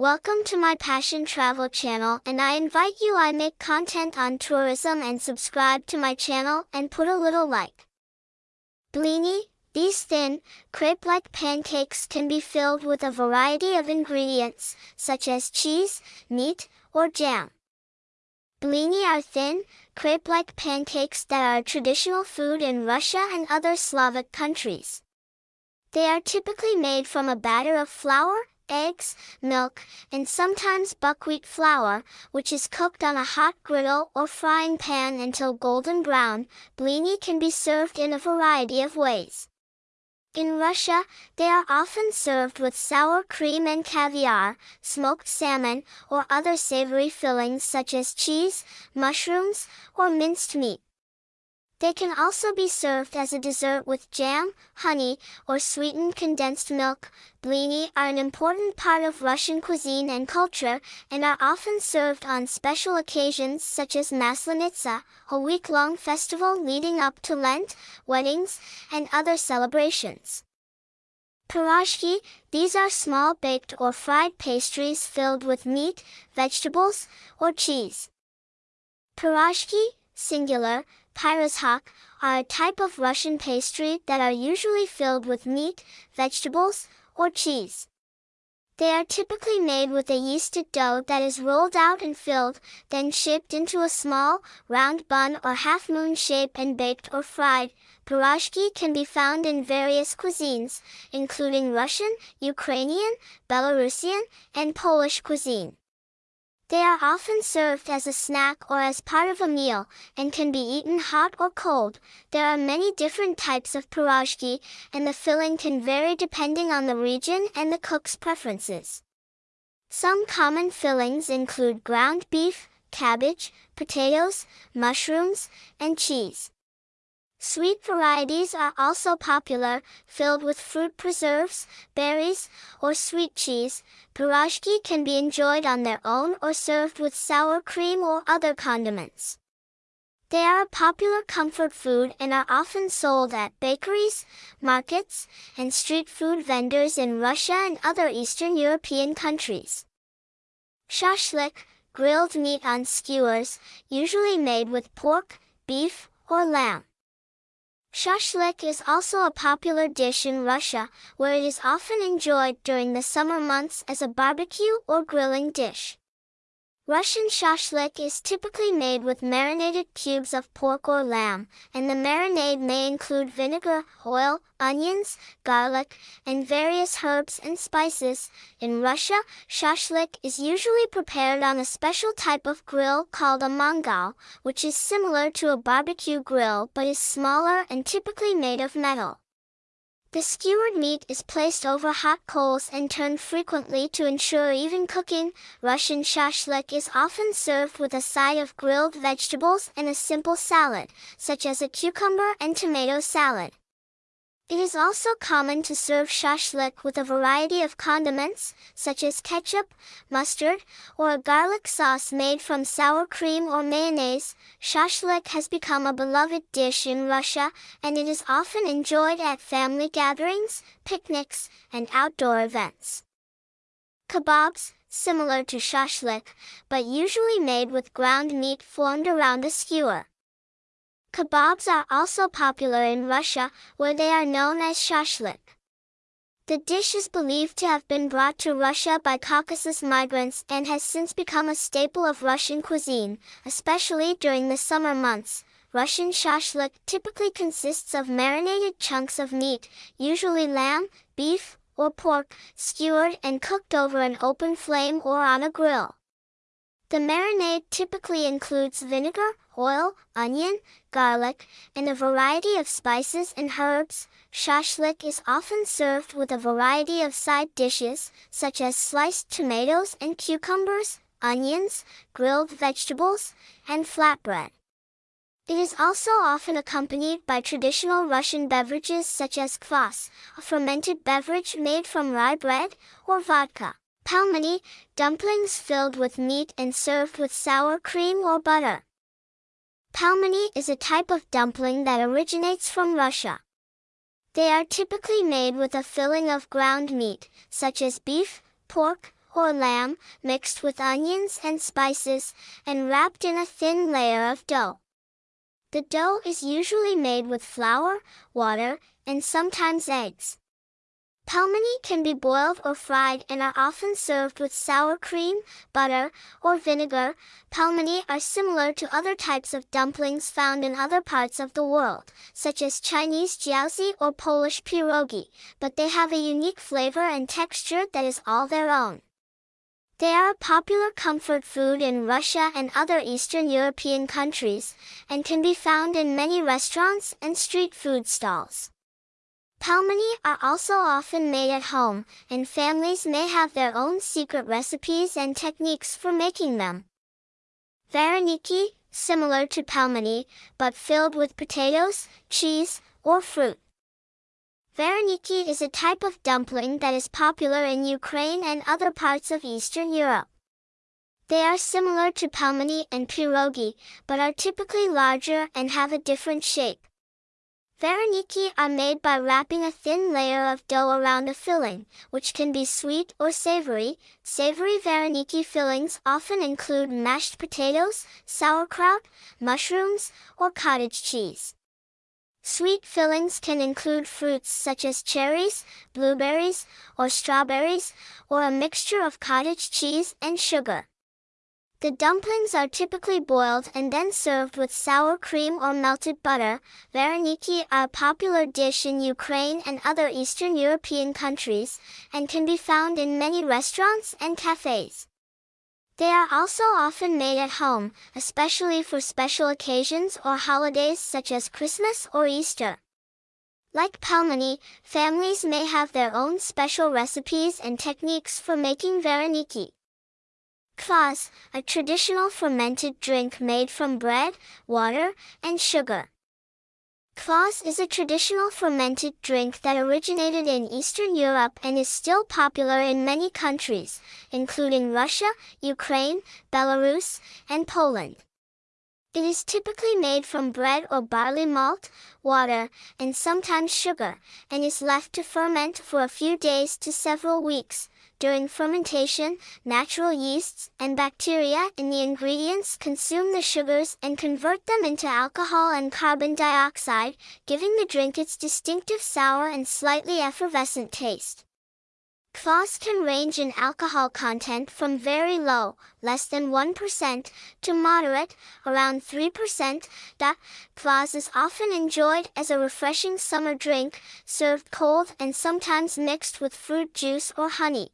Welcome to my Passion Travel channel and I invite you I make content on tourism and subscribe to my channel and put a little like. Blini, these thin, crepe-like pancakes can be filled with a variety of ingredients, such as cheese, meat, or jam. Blini are thin, crepe-like pancakes that are traditional food in Russia and other Slavic countries. They are typically made from a batter of flour, eggs, milk, and sometimes buckwheat flour, which is cooked on a hot griddle or frying pan until golden brown. Blini can be served in a variety of ways. In Russia, they are often served with sour cream and caviar, smoked salmon, or other savory fillings such as cheese, mushrooms, or minced meat. They can also be served as a dessert with jam, honey, or sweetened condensed milk. Blini are an important part of Russian cuisine and culture, and are often served on special occasions such as Maslenitsa, a week-long festival leading up to Lent, weddings, and other celebrations. Pirozhki, these are small baked or fried pastries filled with meat, vegetables, or cheese. Pirozhki, singular, Pirozhok, are a type of Russian pastry that are usually filled with meat, vegetables, or cheese. They are typically made with a yeasted dough that is rolled out and filled, then shaped into a small, round bun or half-moon shape and baked or fried. Pirozhki can be found in various cuisines, including Russian, Ukrainian, Belarusian, and Polish cuisine. They are often served as a snack or as part of a meal, and can be eaten hot or cold. There are many different types of pirozhki, and the filling can vary depending on the region and the cook's preferences. Some common fillings include ground beef, cabbage, potatoes, mushrooms, and cheese. Sweet varieties are also popular, filled with fruit preserves, berries, or sweet cheese. Pirozhki can be enjoyed on their own or served with sour cream or other condiments. They are a popular comfort food and are often sold at bakeries, markets, and street food vendors in Russia and other Eastern European countries. Shashlik, grilled meat on skewers, usually made with pork, beef, or lamb. Shashlik is also a popular dish in Russia, where it is often enjoyed during the summer months as a barbecue or grilling dish. Russian shashlik is typically made with marinated cubes of pork or lamb, and the marinade may include vinegar, oil, onions, garlic, and various herbs and spices. In Russia, shashlik is usually prepared on a special type of grill called a mangal, which is similar to a barbecue grill but is smaller and typically made of metal. The skewered meat is placed over hot coals and turned frequently to ensure even cooking. Russian shashlik is often served with a side of grilled vegetables and a simple salad, such as a cucumber and tomato salad. It is also common to serve shashlik with a variety of condiments, such as ketchup, mustard, or a garlic sauce made from sour cream or mayonnaise. Shashlik has become a beloved dish in Russia, and it is often enjoyed at family gatherings, picnics, and outdoor events. Kebabs, similar to shashlik, but usually made with ground meat formed around a skewer. Kebabs are also popular in Russia, where they are known as shashlik. The dish is believed to have been brought to Russia by Caucasus migrants and has since become a staple of Russian cuisine, especially during the summer months. Russian shashlik typically consists of marinated chunks of meat, usually lamb, beef, or pork, skewered and cooked over an open flame or on a grill. The marinade typically includes vinegar, oil, onion, garlic, and a variety of spices and herbs. Shashlik is often served with a variety of side dishes, such as sliced tomatoes and cucumbers, onions, grilled vegetables, and flatbread. It is also often accompanied by traditional Russian beverages such as kvass, a fermented beverage made from rye bread, or vodka. Pelmeni, dumplings filled with meat and served with sour cream or butter. Pelmeni is a type of dumpling that originates from Russia. They are typically made with a filling of ground meat, such as beef, pork, or lamb, mixed with onions and spices, and wrapped in a thin layer of dough. The dough is usually made with flour, water, and sometimes eggs. Pelmeni can be boiled or fried and are often served with sour cream, butter, or vinegar. Pelmeni are similar to other types of dumplings found in other parts of the world, such as Chinese jiaozi or Polish pierogi, but they have a unique flavor and texture that is all their own. They are a popular comfort food in Russia and other Eastern European countries, and can be found in many restaurants and street food stalls. Pelmeni are also often made at home, and families may have their own secret recipes and techniques for making them. Vareniki, similar to pelmeni, but filled with potatoes, cheese, or fruit. Vareniki is a type of dumpling that is popular in Ukraine and other parts of Eastern Europe. They are similar to pelmeni and pierogi, but are typically larger and have a different shape. Vareniki are made by wrapping a thin layer of dough around a filling, which can be sweet or savory. Savory vareniki fillings often include mashed potatoes, sauerkraut, mushrooms, or cottage cheese. Sweet fillings can include fruits such as cherries, blueberries, or strawberries, or a mixture of cottage cheese and sugar. The dumplings are typically boiled and then served with sour cream or melted butter. Vareniki are a popular dish in Ukraine and other Eastern European countries, and can be found in many restaurants and cafes. They are also often made at home, especially for special occasions or holidays such as Christmas or Easter. Like pelmeni, families may have their own special recipes and techniques for making vareniki. Kvass, a traditional fermented drink made from bread, water, and sugar. Kvass is a traditional fermented drink that originated in Eastern Europe and is still popular in many countries, including Russia, Ukraine, Belarus, and Poland. It is typically made from bread or barley malt, water, and sometimes sugar, and is left to ferment for a few days to several weeks, during fermentation, natural yeasts and bacteria in the ingredients consume the sugars and convert them into alcohol and carbon dioxide, giving the drink its distinctive sour and slightly effervescent taste. Kvass can range in alcohol content from very low, less than 1%, to moderate, around 3%. Da Kvass is often enjoyed as a refreshing summer drink, served cold and sometimes mixed with fruit juice or honey.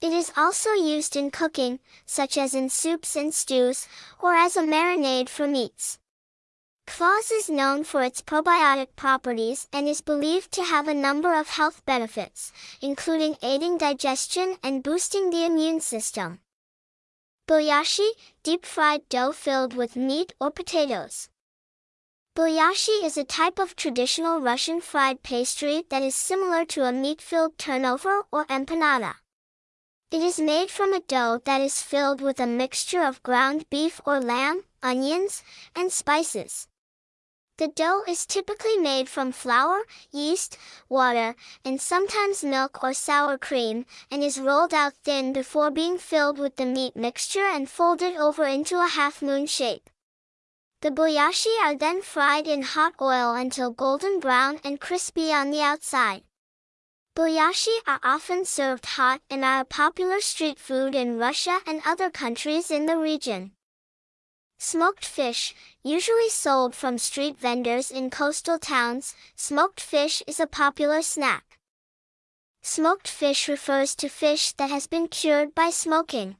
It is also used in cooking, such as in soups and stews, or as a marinade for meats. Kvass is known for its probiotic properties and is believed to have a number of health benefits, including aiding digestion and boosting the immune system. Belyashi, deep-fried dough filled with meat or potatoes. Belyashi is a type of traditional Russian fried pastry that is similar to a meat-filled turnover or empanada. It is made from a dough that is filled with a mixture of ground beef or lamb, onions, and spices. The dough is typically made from flour, yeast, water, and sometimes milk or sour cream, and is rolled out thin before being filled with the meat mixture and folded over into a half-moon shape. The belyashi are then fried in hot oil until golden brown and crispy on the outside. Belyashi are often served hot and are a popular street food in Russia and other countries in the region. Smoked fish, usually sold from street vendors in coastal towns, smoked fish is a popular snack. Smoked fish refers to fish that has been cured by smoking.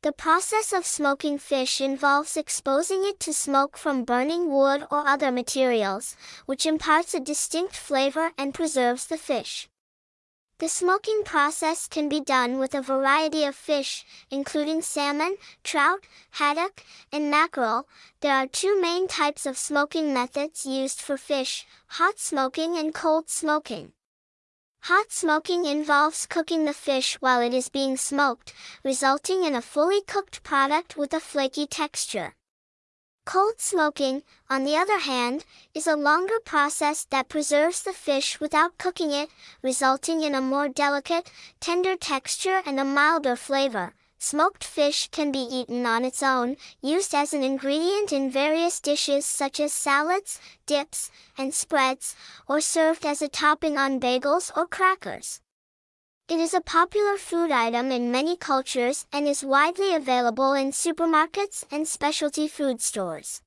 The process of smoking fish involves exposing it to smoke from burning wood or other materials, which imparts a distinct flavor and preserves the fish. The smoking process can be done with a variety of fish, including salmon, trout, haddock, and mackerel. There are two main types of smoking methods used for fish, hot smoking and cold smoking. Hot smoking involves cooking the fish while it is being smoked, resulting in a fully cooked product with a flaky texture. Cold smoking, on the other hand, is a longer process that preserves the fish without cooking it, resulting in a more delicate, tender texture and a milder flavor. Smoked fish can be eaten on its own, used as an ingredient in various dishes such as salads, dips, and spreads, or served as a topping on bagels or crackers. It is a popular food item in many cultures and is widely available in supermarkets and specialty food stores.